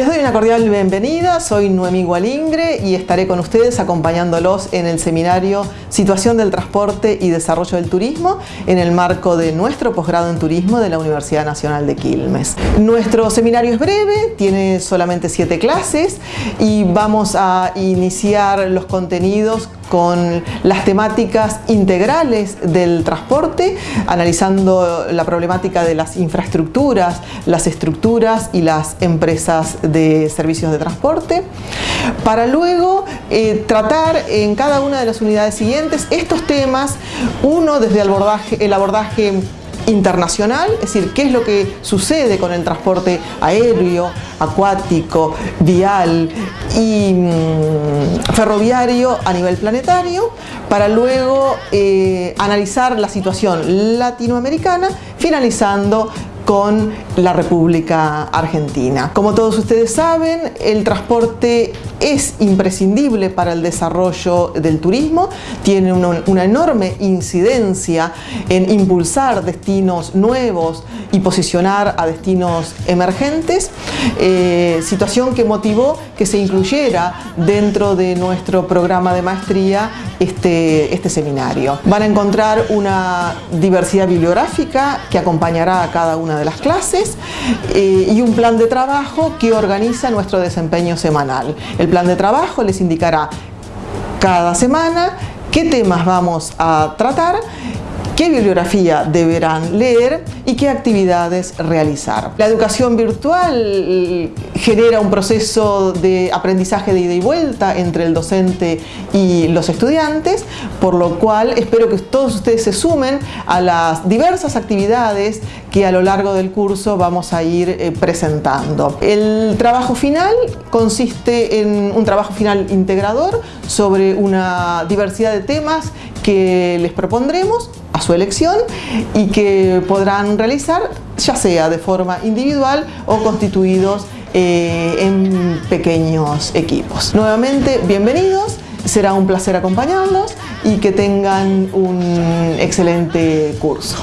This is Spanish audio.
Les doy una cordial bienvenida, soy Noemí Gualingre y estaré con ustedes acompañándolos en el seminario Situación del Transporte y Desarrollo del Turismo en el marco de nuestro posgrado en Turismo de la Universidad Nacional de Quilmes. Nuestro seminario es breve, tiene solamente siete clases y vamos a iniciar los contenidos con las temáticas integrales del transporte, analizando la problemática de las infraestructuras, las estructuras y las empresas de servicios de transporte, para luego eh, tratar en cada una de las unidades siguientes estos temas, uno desde el abordaje, el abordaje internacional, es decir, qué es lo que sucede con el transporte aéreo, acuático, vial y mm, ferroviario a nivel planetario, para luego eh, analizar la situación latinoamericana, finalizando con la República Argentina. Como todos ustedes saben, el transporte es imprescindible para el desarrollo del turismo, tiene una, enorme incidencia en impulsar destinos nuevos y posicionar a destinos emergentes, eh, situación que motivó que se incluyera dentro de nuestro programa de maestría este, este seminario. Van a encontrar una diversidad bibliográfica que acompañará a cada una de las clases eh, y un plan de trabajo que organiza nuestro desempeño semanal. El plan de trabajo les indicará cada semana qué temas vamos a tratar qué bibliografía deberán leer y qué actividades realizar. La educación virtual eh, genera un proceso de aprendizaje de ida y vuelta entre el docente y los estudiantes, por lo cual espero que todos ustedes se sumen a las diversas actividades que a lo largo del curso vamos a ir eh, presentando. El trabajo final consiste en un trabajo final integrador sobre una diversidad de temas que les propondremos a su elección y que podrán realizar ya sea de forma individual o constituidos eh, en pequeños equipos. Nuevamente, bienvenidos, será un placer acompañarlos y que tengan un excelente curso.